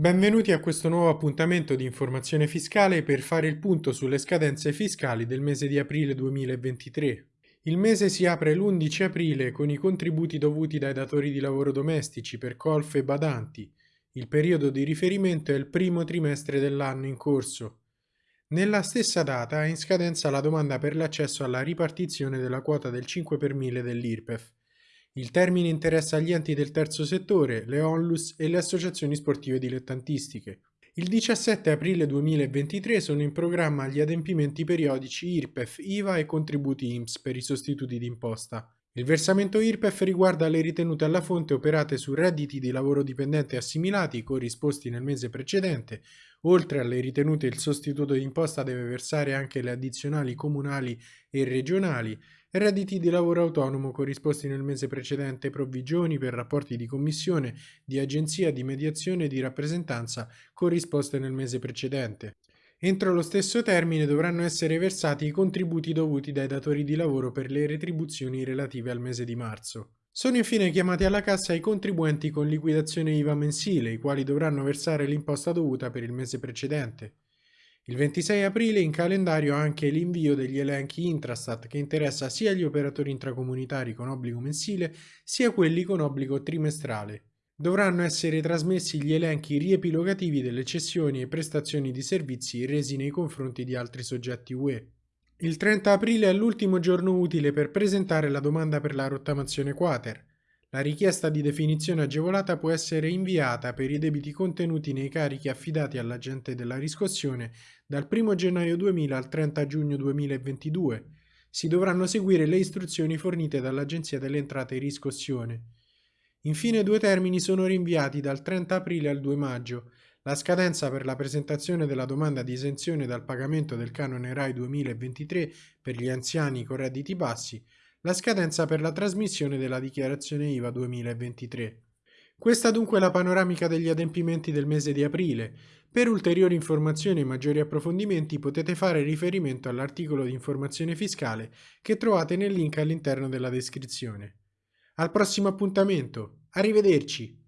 Benvenuti a questo nuovo appuntamento di informazione fiscale per fare il punto sulle scadenze fiscali del mese di aprile 2023. Il mese si apre l'11 aprile con i contributi dovuti dai datori di lavoro domestici per colf e badanti. Il periodo di riferimento è il primo trimestre dell'anno in corso. Nella stessa data è in scadenza la domanda per l'accesso alla ripartizione della quota del 5 per 1000 dell'IRPEF. Il termine interessa gli enti del terzo settore, le onlus e le associazioni sportive dilettantistiche. Il 17 aprile 2023 sono in programma gli adempimenti periodici IRPEF, IVA e contributi IMSS per i sostituti d'imposta. Il versamento IRPEF riguarda le ritenute alla fonte operate su redditi di lavoro dipendente assimilati corrisposti nel mese precedente. Oltre alle ritenute il sostituto d'imposta deve versare anche le addizionali comunali e regionali redditi di lavoro autonomo corrisposti nel mese precedente, provvigioni per rapporti di commissione, di agenzia, di mediazione e di rappresentanza corrisposte nel mese precedente. Entro lo stesso termine dovranno essere versati i contributi dovuti dai datori di lavoro per le retribuzioni relative al mese di marzo. Sono infine chiamati alla cassa i contribuenti con liquidazione IVA mensile, i quali dovranno versare l'imposta dovuta per il mese precedente. Il 26 aprile in calendario anche l'invio degli elenchi Intrastat che interessa sia gli operatori intracomunitari con obbligo mensile sia quelli con obbligo trimestrale. Dovranno essere trasmessi gli elenchi riepilogativi delle cessioni e prestazioni di servizi resi nei confronti di altri soggetti UE. Il 30 aprile è l'ultimo giorno utile per presentare la domanda per la rottamazione quater. La richiesta di definizione agevolata può essere inviata per i debiti contenuti nei carichi affidati all'agente della riscossione dal 1 gennaio 2000 al 30 giugno 2022. Si dovranno seguire le istruzioni fornite dall'Agenzia delle Entrate e Riscossione. Infine due termini sono rinviati dal 30 aprile al 2 maggio. La scadenza per la presentazione della domanda di esenzione dal pagamento del canone RAI 2023 per gli anziani con redditi bassi la scadenza per la trasmissione della dichiarazione IVA 2023. Questa dunque è la panoramica degli adempimenti del mese di aprile. Per ulteriori informazioni e maggiori approfondimenti potete fare riferimento all'articolo di informazione fiscale che trovate nel link all'interno della descrizione. Al prossimo appuntamento, arrivederci!